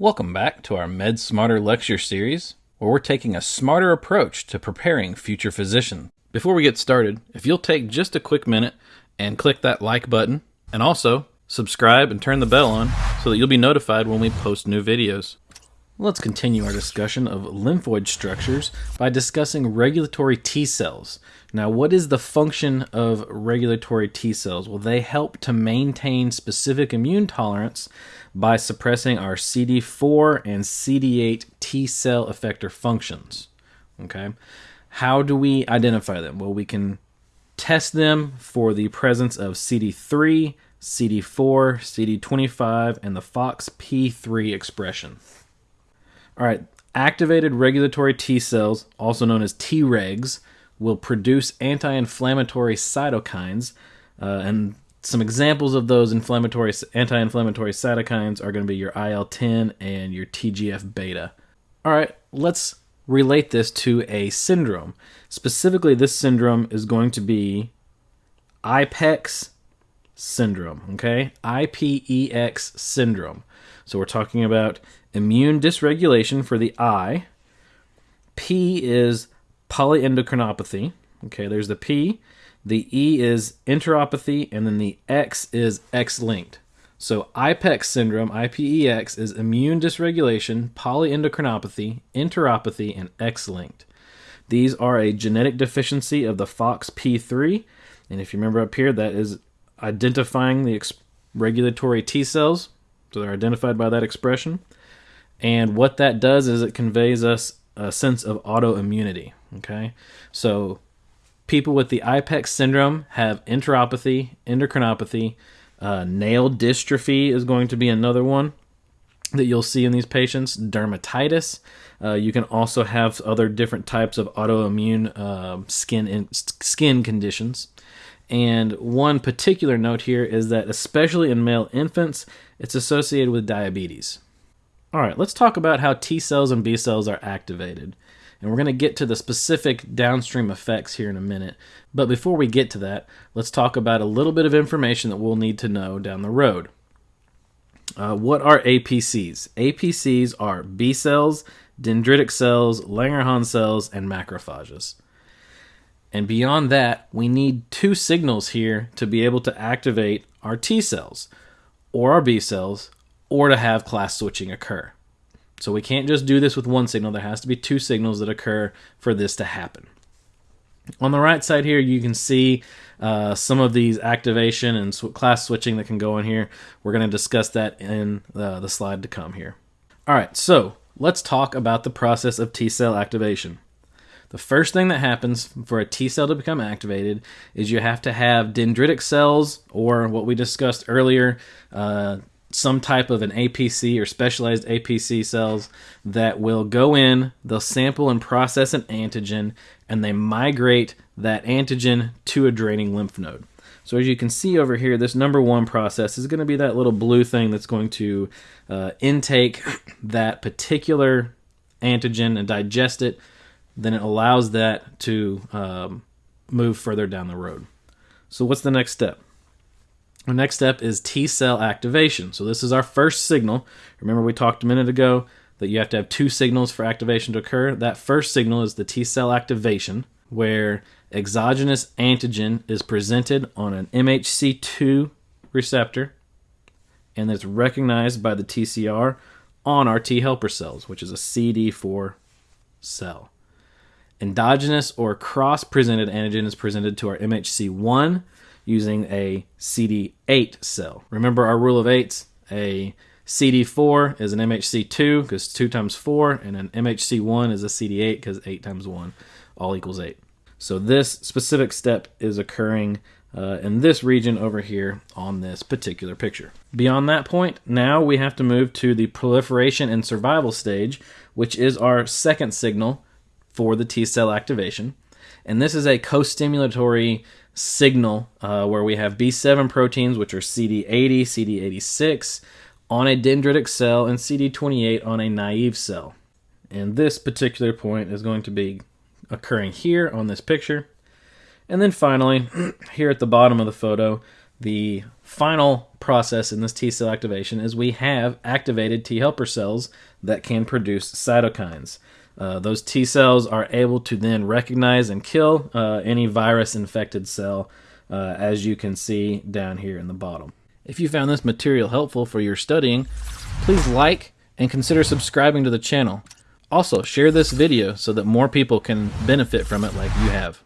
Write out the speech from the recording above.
Welcome back to our Med Smarter lecture series, where we're taking a smarter approach to preparing future physicians. Before we get started, if you'll take just a quick minute and click that like button, and also subscribe and turn the bell on so that you'll be notified when we post new videos. Let's continue our discussion of lymphoid structures by discussing regulatory T cells. Now, what is the function of regulatory T cells? Well, they help to maintain specific immune tolerance by suppressing our CD4 and CD8 T cell effector functions. Okay, how do we identify them? Well, we can test them for the presence of CD3, CD4, CD25, and the FOXP3 expression. All right, activated regulatory T cells, also known as Tregs, will produce anti inflammatory cytokines, uh, and some examples of those inflammatory anti-inflammatory cytokines are going to be your IL-10 and your TGF beta. All right, let's relate this to a syndrome. Specifically, this syndrome is going to be IPEX syndrome, okay? IPEX syndrome. So we're talking about immune dysregulation for the eye. P is polyendocrinopathy. Okay, there's the P. The E is enteropathy, and then the X is X linked. So IPEX syndrome, IPEX, is immune dysregulation, polyendocrinopathy, enteropathy, and X linked. These are a genetic deficiency of the FOXP3, and if you remember up here, that is identifying the ex- regulatory T cells, so they're identified by that expression. And what that does is it conveys us a sense of autoimmunity. Okay, so people with the IPEX syndrome have enteropathy, endocrinopathy, uh, nail dystrophy is going to be another one that you'll see in these patients. Dermatitis. Uh, you can also have other different types of autoimmune uh, skin in, skin conditions. And one particular note here is that, especially in male infants, it's associated with diabetes. All right, let's talk about how T cells and B cells are activated. And we're going to get to the specific downstream effects here in a minute. But before we get to that, let's talk about a little bit of information that we'll need to know down the road. Uh, what are APCs? APCs are B cells, dendritic cells, Langerhans cells, and macrophages. And beyond that, we need two signals here to be able to activate our T cells or our B cells or to have class switching occur. So we can't just do this with one signal. There has to be two signals that occur for this to happen. On the right side here, you can see uh, some of these activation and sw- class switching that can go in here. We're going to discuss that in the, the slide to come here. All right, so let's talk about the process of T cell activation. The first thing that happens for a T cell to become activated is you have to have dendritic cells, or what we discussed earlier, uh, some type of an APC or specialized APC cells that will go in, they'll sample and process an antigen, and they migrate that antigen to a draining lymph node. So as you can see over here, this number one process is going to be that little blue thing that's going to uh, intake that particular antigen and digest it. Then it allows that to um, move further down the road. So what's the next step? The next step is T cell activation. So this is our first signal. Remember we talked a minute ago that you have to have two signals for activation to occur. That first signal is the T cell activation, where exogenous antigen is presented on an MHC2 receptor and it's recognized by the TCR on our T helper cells, which is a CD4 cell. Endogenous or cross presented antigen is presented to our MHC1 using a CD8 cell. Remember our rule of eights? A CD4 is an MHC2 because 2 times 4, and an MHC1 is a CD8 because 8 times 1 all equals 8. So this specific step is occurring uh, in this region over here on this particular picture. Beyond that point, now we have to move to the proliferation and survival stage, which is our second signal for the T cell activation. And this is a co-stimulatory signal uh, where we have B7 proteins, which are CD80, CD86, on a dendritic cell, and CD28 on a naive cell. And this particular point is going to be occurring here on this picture. And then finally, here at the bottom of the photo, The final process in this T cell activation is we have activated T helper cells that can produce cytokines. Uh, those T cells are able to then recognize and kill uh, any virus infected cell, uh, as you can see down here in the bottom. If you found this material helpful for your studying, please like and consider subscribing to the channel. Also, share this video so that more people can benefit from it like you have.